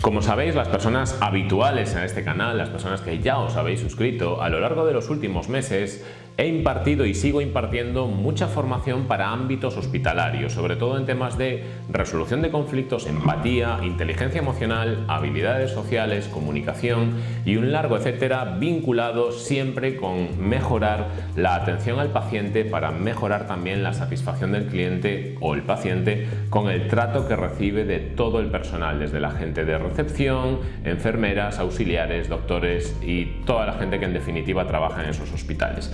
Como sabéis, las personas habituales en este canal, las personas que ya os habéis suscrito, a lo largo de los últimos meses He impartido y sigo impartiendo mucha formación para ámbitos hospitalarios, sobre todo en temas de resolución de conflictos, empatía, inteligencia emocional, habilidades sociales, comunicación y un largo etcétera vinculado siempre con mejorar la atención al paciente para mejorar también la satisfacción del cliente o el paciente con el trato que recibe de todo el personal, desde la gente de recepción, enfermeras, auxiliares, doctores y toda la gente que en definitiva trabaja en esos hospitales.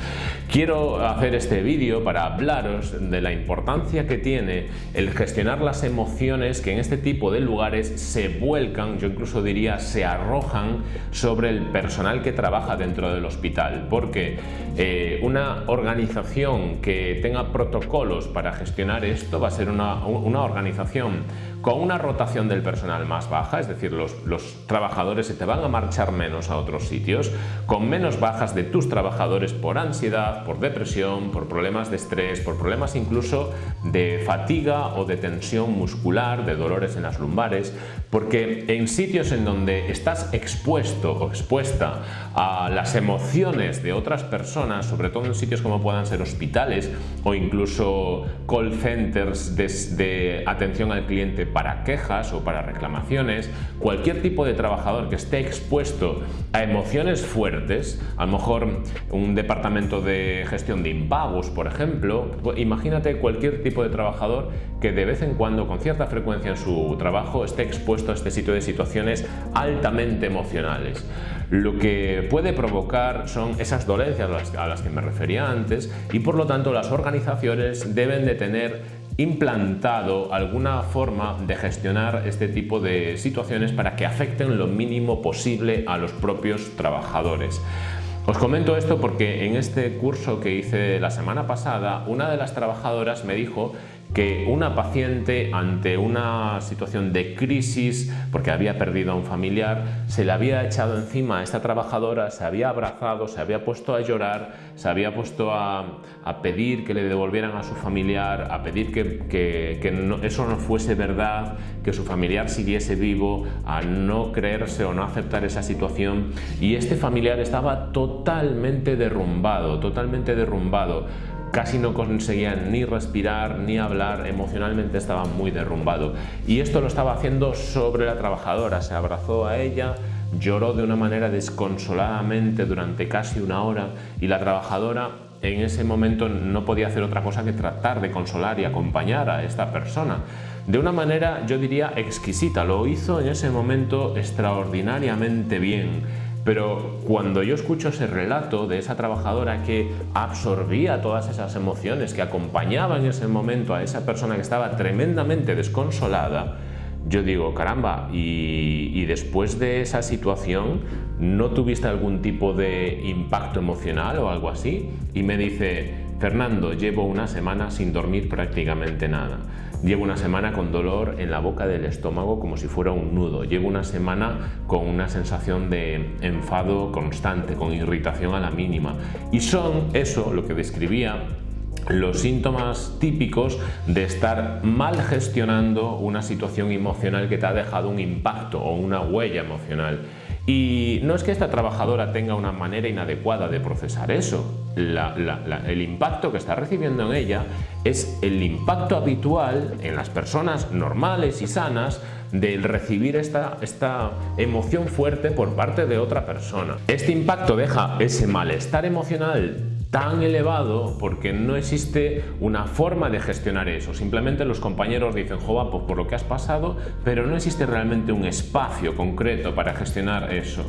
Quiero hacer este vídeo para hablaros de la importancia que tiene el gestionar las emociones que en este tipo de lugares se vuelcan, yo incluso diría se arrojan sobre el personal que trabaja dentro del hospital, porque eh, una organización que tenga protocolos para gestionar esto va a ser una, una organización con una rotación del personal más baja, es decir, los, los trabajadores se te van a marchar menos a otros sitios, con menos bajas de tus trabajadores por ansiedad, por depresión, por problemas de estrés, por problemas incluso de fatiga o de tensión muscular, de dolores en las lumbares, porque en sitios en donde estás expuesto o expuesta a las emociones de otras personas, sobre todo en sitios como puedan ser hospitales o incluso call centers de, de atención al cliente para quejas o para reclamaciones, cualquier tipo de trabajador que esté expuesto a emociones fuertes, a lo mejor un departamento de gestión de impagos, por ejemplo, imagínate cualquier tipo de trabajador que de vez en cuando, con cierta frecuencia en su trabajo, esté expuesto a este sitio de situaciones altamente emocionales. Lo que puede provocar son esas dolencias a las que me refería antes y por lo tanto las organizaciones deben de tener implantado alguna forma de gestionar este tipo de situaciones para que afecten lo mínimo posible a los propios trabajadores. Os comento esto porque en este curso que hice la semana pasada, una de las trabajadoras me dijo que una paciente ante una situación de crisis porque había perdido a un familiar se le había echado encima a esta trabajadora, se había abrazado, se había puesto a llorar, se había puesto a, pedir que le devolvieran a su familiar, a pedir que, eso no fuese verdad, que su familiar siguiese vivo, a no creerse o no aceptar esa situación. Y este familiar estaba totalmente derrumbado, totalmente derrumbado casi no conseguían ni respirar ni hablar, emocionalmente estaba muy derrumbado. Y esto lo estaba haciendo sobre la trabajadora, se abrazó a ella, lloró de una manera desconsoladamente durante casi una hora y la trabajadora en ese momento no podía hacer otra cosa que tratar de consolar y acompañar a esta persona. De una manera, yo diría, exquisita. Lo hizo en ese momento extraordinariamente bien pero cuando yo escucho ese relato de esa trabajadora que absorbía todas esas emociones, que acompañaba en ese momento a esa persona que estaba tremendamente desconsolada, yo digo, caramba, y, después de esa situación, ¿no tuviste algún tipo de impacto emocional o algo así? Y me dice, Fernando, llevo una semana sin dormir prácticamente nada. Llevo una semana con dolor en la boca del estómago como si fuera un nudo. Llevo una semana con una sensación de enfado constante, con irritación a la mínima. Y son eso, lo que describía, los síntomas típicos de estar mal gestionando una situación emocional que te ha dejado un impacto o una huella emocional. Y no es que esta trabajadora tenga una manera inadecuada de procesar eso. El impacto que está recibiendo en ella es el impacto habitual en las personas normales y sanas del recibir esta, esta emoción fuerte por parte de otra persona. Este impacto deja ese malestar emocional tan elevado porque no existe una forma de gestionar eso. Simplemente los compañeros dicen, jova, pues por lo que has pasado, pero no existe realmente un espacio concreto para gestionar eso.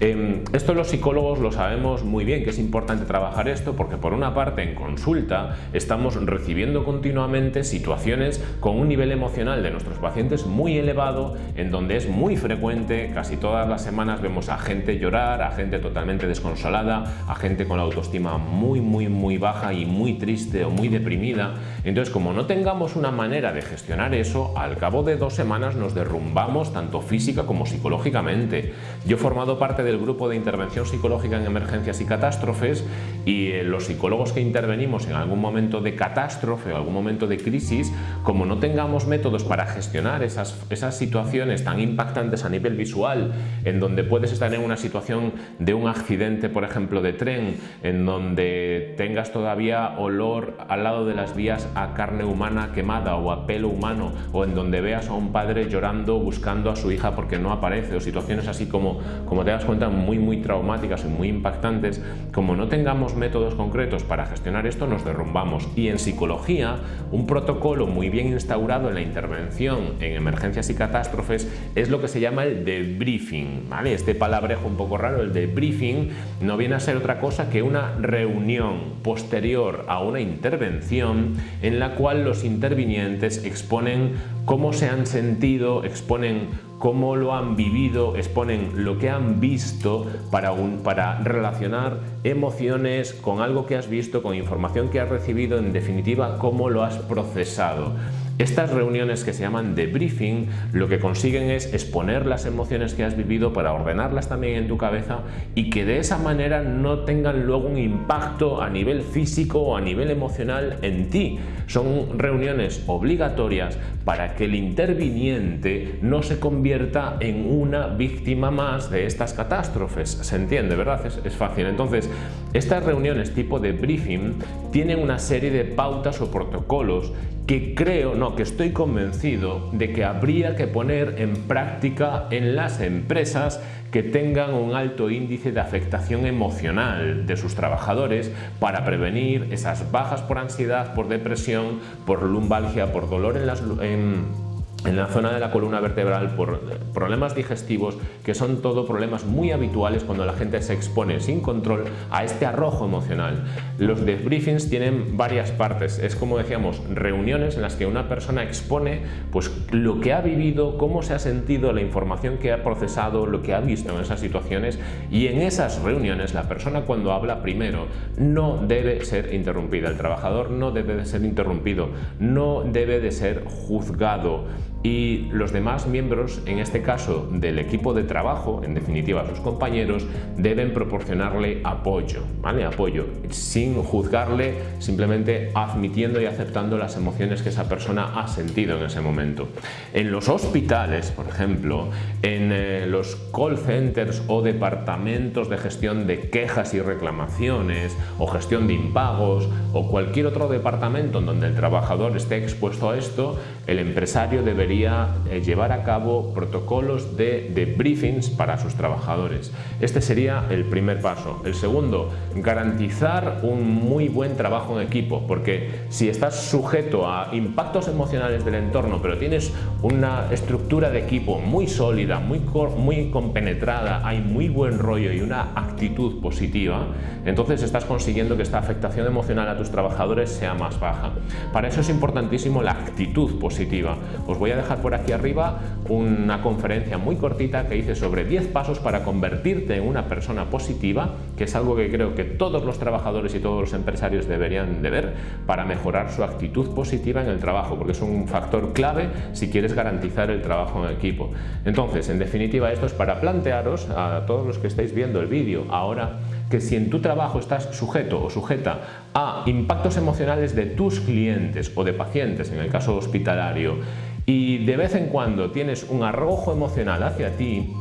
Em, esto los psicólogos lo sabemos muy bien, que es importante trabajar esto porque por una parte en consulta estamos recibiendo continuamente situaciones con un nivel emocional de nuestros pacientes muy elevado, en donde es muy frecuente, casi todas las semanas vemos a gente llorar, a gente totalmente desconsolada, a gente con la autoestima muy, muy baja y muy triste o muy deprimida. Entonces, como no tengamos una manera de gestionar eso, al cabo de dos semanas nos derrumbamos tanto física como psicológicamente. Yo he formado parte del grupo de intervención psicológica en emergencias y catástrofes y eh, los psicólogos que intervenimos en algún momento de catástrofe o algún momento de crisis, como no tengamos métodos para gestionar esas, esas situaciones tan impactantes a nivel visual, en donde puedes estar en una situación de un accidente, por ejemplo, de tren, en donde tengas todavía olor al lado de las vías a carne humana quemada o a pelo humano, o en donde veas a un padre llorando buscando a su hija porque no aparece, o situaciones así como, como te das cuenta, muy, muy traumáticas y muy impactantes, como no tengamos métodos concretos para gestionar esto, nos derrumbamos. Y en psicología, un protocolo muy bien instaurado en la intervención en emergencias y catástrofes es lo que se llama el debriefing. ¿vale? Este palabrejo un poco raro, el debriefing, no viene a ser otra cosa que una reunión posterior a una intervención en la cual los intervinientes exponen cómo se han sentido, exponen cómo lo han vivido, exponen lo que han visto para, para relacionar emociones con algo que has visto, con información que has recibido, en definitiva, cómo lo has procesado. Estas reuniones que se llaman debriefing lo que consiguen es exponer las emociones que has vivido para ordenarlas también en tu cabeza y que de esa manera no tengan luego un impacto a nivel físico o a nivel emocional en ti. Son reuniones obligatorias para que el interviniente no se convierta en una víctima más de estas catástrofes. ¿Se entiende, verdad? Es, es fácil. Entonces, estas reuniones tipo de briefing tienen una serie de pautas o protocolos que creo, no, que estoy convencido de que habría que poner en práctica en las empresas que tengan un alto índice de afectación emocional de sus trabajadores para prevenir esas bajas por ansiedad, por depresión, por lumbalgia, por dolor en las... en la zona de la columna vertebral por problemas digestivos que son todo problemas muy habituales cuando la gente se expone sin control a este arrojo emocional. Los debriefings tienen varias partes, es como decíamos, reuniones en las que una persona expone pues, lo que ha vivido, cómo se ha sentido, la información que ha procesado, lo que ha visto en esas situaciones y en esas reuniones la persona cuando habla primero no debe ser interrumpida, el trabajador no debe de ser interrumpido, no debe de ser juzgado, y los demás miembros, en este caso del equipo de trabajo, en definitiva sus compañeros, deben proporcionarle apoyo, ¿vale? Apoyo, sin juzgarle, simplemente admitiendo y aceptando las emociones que esa persona ha sentido en ese momento. En los hospitales, por ejemplo, en eh, los call centers o departamentos de gestión de quejas y reclamaciones o gestión de impagos o cualquier otro departamento en donde el trabajador esté expuesto a esto, el empresario debería eh, llevar a cabo protocolos de, de, briefings para sus trabajadores. Este sería el primer paso. El segundo, garantizar un muy buen trabajo en equipo, porque si estás sujeto a impactos emocionales del entorno, pero tienes una estructura de equipo muy sólida, muy, muy compenetrada, hay muy buen rollo y una actitud positiva, entonces estás consiguiendo que esta afectación emocional a tus trabajadores sea más baja. Para eso es importantísimo la actitud positiva. Os voy a dejar por aquí arriba una conferencia muy cortita que hice sobre 10 pasos para convertirte en una persona positiva, que es algo que creo que todos los trabajadores y todos los empresarios deberían de ver para mejorar su actitud positiva en el trabajo, porque es un factor clave si quieres garantizar el trabajo en equipo. Entonces, en definitiva, esto es para plantearos a todos los que estáis viendo el vídeo ahora que si en tu trabajo estás sujeto o sujeta a impactos emocionales de tus clientes o de pacientes, en el caso hospitalario, y de vez en cuando tienes un arrojo emocional hacia ti,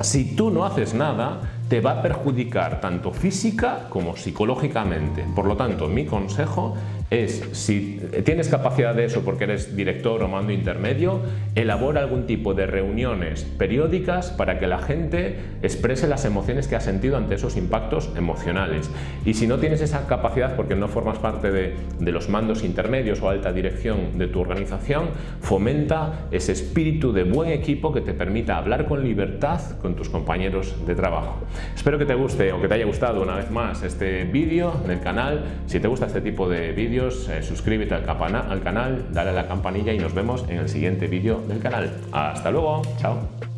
si tú no haces nada, te va a perjudicar tanto física como psicológicamente. Por lo tanto, mi consejo es, si tienes capacidad de eso porque eres director o mando intermedio, elabora algún tipo de reuniones periódicas para que la gente exprese las emociones que ha sentido ante esos impactos emocionales. Y si no tienes esa capacidad porque no formas parte de, de los mandos intermedios o alta dirección de tu organización, fomenta ese espíritu de buen equipo que te permita hablar con libertad con tus compañeros de trabajo. Espero que te guste o que te haya gustado una vez más este vídeo del canal. Si te gusta este tipo de eh, suscríbete al, al canal, dale a la campanilla y nos vemos en el siguiente vídeo del canal. Hasta luego, chao.